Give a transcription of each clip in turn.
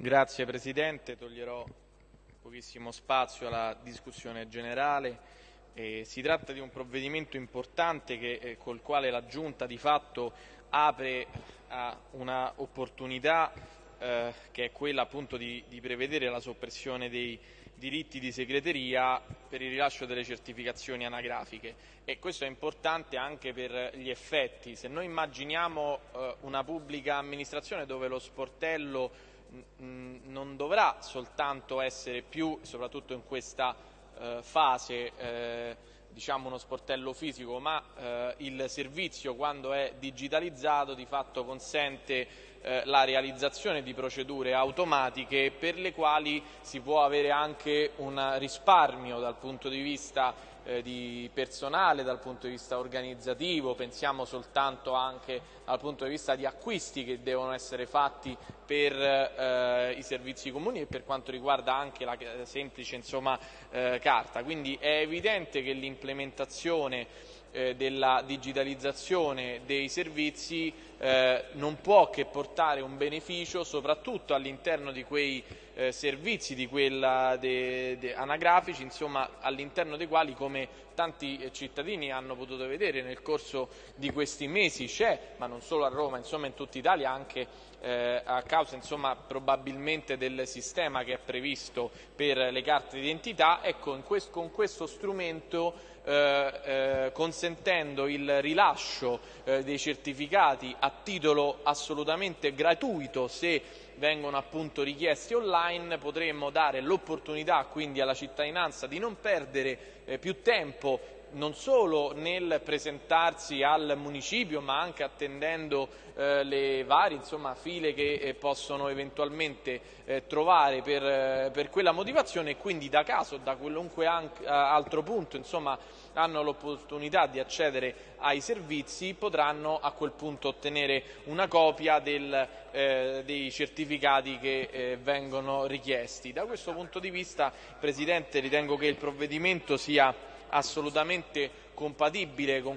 Grazie Presidente, toglierò pochissimo spazio alla discussione generale. Eh, si tratta di un provvedimento importante che, eh, col quale la Giunta di fatto apre a una opportunità eh, che è quella appunto di, di, prevedere la soppressione dei diritti di segreteria per il rilascio delle certificazioni anagrafiche e questo è importante anche per gli effetti. Se noi immaginiamo eh, una pubblica amministrazione dove lo sportello non dovrà soltanto essere più, soprattutto in questa eh, fase, eh, diciamo uno sportello fisico, ma eh, il servizio quando è digitalizzato di fatto consente eh, la realizzazione di procedure automatiche per le quali si può avere anche un risparmio dal punto di vista eh, di personale, dal punto di vista organizzativo, pensiamo soltanto anche dal punto di vista di acquisti che devono essere fatti per eh, i servizi comuni e per quanto riguarda anche la semplice insomma, eh, carta. Quindi è evidente che l'implementazione eh, della digitalizzazione dei servizi eh, non può che portare un beneficio soprattutto all'interno di quei eh, servizi di quella de, de anagrafici, insomma all'interno dei quali come tanti eh, cittadini hanno potuto vedere nel corso di questi mesi c'è, ma non solo a Roma, insomma in tutta Italia anche eh, a causa insomma, probabilmente del sistema che è previsto per le carte d'identità, ecco quest con questo strumento eh, eh, consentendo il rilascio eh, dei certificati a titolo assolutamente gratuito se vengono appunto richiesti online potremmo dare l'opportunità quindi alla cittadinanza di non perdere eh, più tempo non solo nel presentarsi al municipio ma anche attendendo eh, le varie insomma, file che eh, possono eventualmente eh, trovare per, eh, per, quella motivazione e quindi da caso da qualunque anche, altro punto insomma, hanno l'opportunità di accedere ai servizi potranno a quel punto ottenere una copia del, eh, dei certificati che eh, vengono richiesti. Da questo punto di vista Presidente ritengo che il provvedimento sia assolutamente compatibile con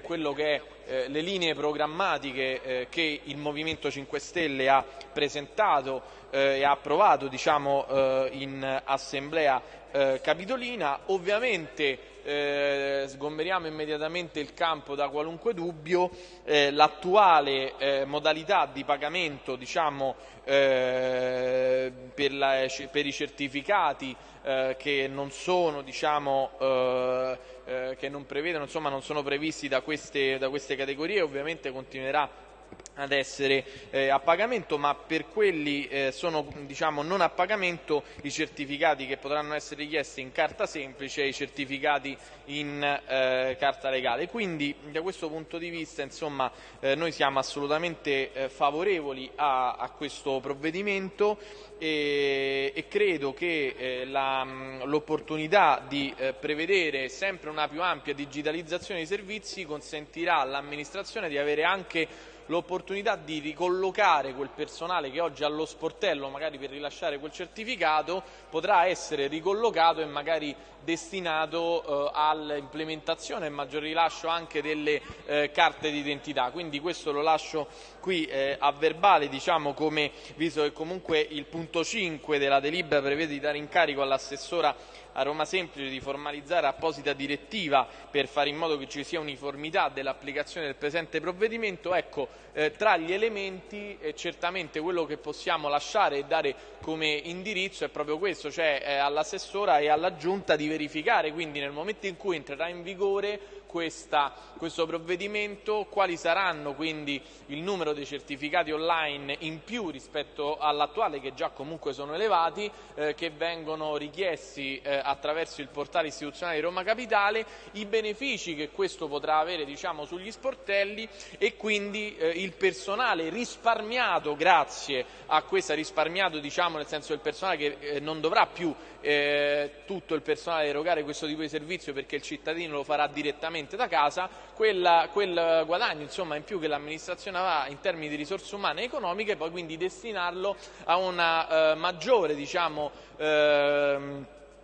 eh, le linee programmatiche eh, che il Movimento 5 Stelle ha presentato eh, e approvato diciamo, in assemblea eh, capitolina. Ovviamente eh, sgomberiamo immediatamente il campo da qualunque dubbio, eh, l'attuale eh, modalità di pagamento diciamo, eh, per, la, per, i certificati eh, che non sono diciamo, eh, che non prevedono, insomma non sono previsti da queste, da queste categorie ovviamente continuerà ad essere eh, a pagamento, ma per quelli eh, sono diciamo, non a pagamento i certificati che potranno essere richiesti in carta semplice e i certificati in eh, carta legale. Quindi da questo punto di vista insomma, eh, noi siamo assolutamente eh, favorevoli a, a, questo provvedimento e, e credo che eh, l'opportunità di prevedere sempre una più ampia digitalizzazione dei servizi consentirà all'amministrazione di avere anche l'opportunità di ricollocare quel personale che oggi ha lo sportello magari per rilasciare quel certificato potrà essere ricollocato e magari destinato eh, all'implementazione e maggior rilascio anche delle eh, carte d'identità. Quindi questo lo lascio qui eh, a verbale, diciamo come, visto che comunque il punto 5 della delibera prevede di dare incarico all'assessora a Roma Semplice di formalizzare apposita direttiva per fare in modo che ci sia uniformità dell'applicazione del presente provvedimento, ecco, eh, tra gli elementi eh, certamente quello che possiamo lasciare e dare come indirizzo è proprio questo, cioè eh, all'assessora e alla giunta di verificare. Quindi nel momento in cui entrerà in vigore questa, questo provvedimento, quali saranno quindi il numero dei certificati online in più rispetto all'attuale che già comunque sono elevati, eh, che vengono richiesti eh, attraverso il portale istituzionale di Roma Capitale, i benefici che questo potrà avere diciamo, sugli sportelli e quindi eh, il personale risparmiato grazie a questa risparmiato diciamo, nel senso del personale che eh, non dovrà più eh, tutto il personale erogare questo tipo di servizio perché il cittadino lo farà direttamente da casa, quella, quel guadagno insomma, in più che l'amministrazione avrà in termini di risorse umane e economiche, poi quindi destinarlo a una eh, maggiore diciamo, eh,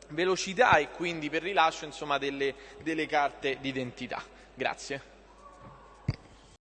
velocità e quindi per rilascio insomma, delle, delle carte d'identità. Grazie.